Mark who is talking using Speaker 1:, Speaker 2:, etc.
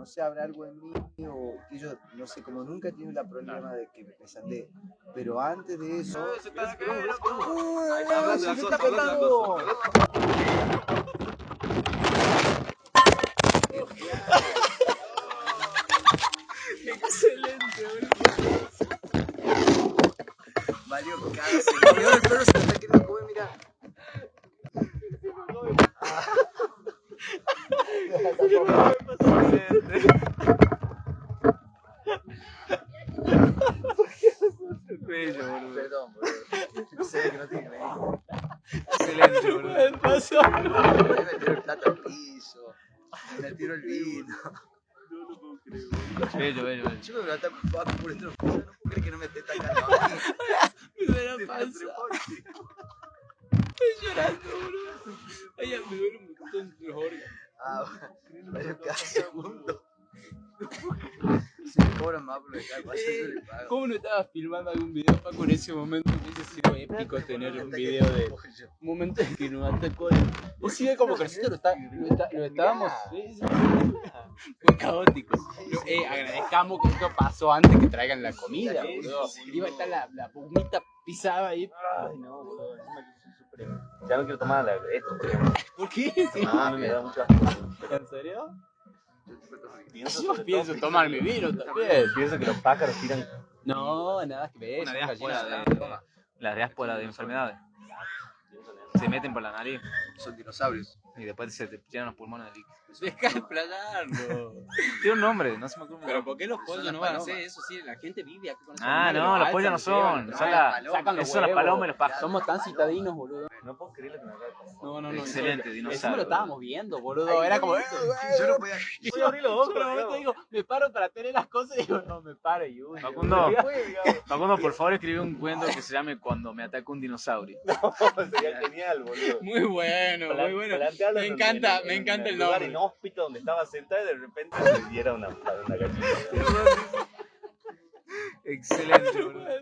Speaker 1: no sé, habrá algo en mí o que yo, no sé, como nunca he tenido el problema de que me pesandee. Pero antes de eso...
Speaker 2: Se te va a caer,
Speaker 1: ¡Uy,
Speaker 2: loco.
Speaker 1: ay,
Speaker 2: Hablando
Speaker 1: se
Speaker 2: de
Speaker 1: me
Speaker 2: las
Speaker 1: está pegando!
Speaker 3: Excelente, boludo.
Speaker 1: Valió ahora el perro se está queriendo comer, mira.
Speaker 2: Bello, boludo.
Speaker 1: Perdón, boludo. Sé que no tiene venir.
Speaker 2: Excelente, boludo.
Speaker 3: ¿Qué pasó?
Speaker 1: Me tiró el plato al piso. Me tiró el vino.
Speaker 2: Bello, bello, bello.
Speaker 1: Yo me lo está por dentro. No puedo creer que no me esté tacando a mí.
Speaker 3: Me duele la panza. Estoy llorando, boludo. Ay, me duele un montón los órganos.
Speaker 1: Ah, valió cada segundo. Cobran más por pago.
Speaker 3: ¿Cómo no estabas filmando algún video, Paco, en ese momento? Hubiese sido épico tener un video de un momento en que nos atacó. Sigue como que nosotros lo, está- lo, está- lo estábamos. Fue caótico. Eh, agradezcamos que esto pasó antes que traigan la comida, boludo. Iba a estar la, la pumita pisada ahí.
Speaker 4: Ay, no, boludo. Ya no quiero tomar la- esto.
Speaker 3: ¿Por qué?
Speaker 4: Ah, me da mucho asco.
Speaker 3: ¿En serio?
Speaker 4: Pienso,
Speaker 3: Yo pienso tomar mi vino también.
Speaker 4: Pienso que los pájaros tiran
Speaker 3: No, nada que ver.
Speaker 2: Una
Speaker 3: son
Speaker 2: diáspora
Speaker 3: gallinas
Speaker 2: de, la diáspora de enfermedades. Se meten por la nariz
Speaker 1: Son dinosaurios.
Speaker 2: Y después se te llenan los pulmones de líquido.
Speaker 3: Deja de explayarlo.
Speaker 2: Tiene un nombre, no se me acuerdo.
Speaker 3: Pero ¿por qué los pollos no van a hacer eso? Sí, la gente vive aquí con esos
Speaker 2: Ah, no, los
Speaker 3: alzan,
Speaker 2: pollos no son.
Speaker 3: los
Speaker 2: Son, las palomas y los pájaros.
Speaker 3: Somos tan citadinos, boludo.
Speaker 4: No puedo creer lo que me acaba de pasar.
Speaker 3: No, no, no.
Speaker 2: Excelente, dinosaurio.
Speaker 3: lo estábamos viendo, boludo. Era como.
Speaker 1: Yo no podía.
Speaker 3: Yo abrí los ojos, momento digo, me paro para tener las cosas y digo, no, me paro y uy.
Speaker 2: Facundo, Facundo, por favor, escribe un cuento que se llame Cuando me ataca un dinosaurio.
Speaker 4: Sería genial, boludo.
Speaker 3: Muy bueno, muy bueno.
Speaker 4: Plantearlo
Speaker 3: Me
Speaker 4: en-
Speaker 3: encanta,
Speaker 4: en-
Speaker 3: me
Speaker 4: en
Speaker 3: encanta el
Speaker 4: lugar
Speaker 3: nombre.
Speaker 4: inhóspito donde estaba sentada y de repente se diera una, una gallina.
Speaker 2: Excelente, boludo.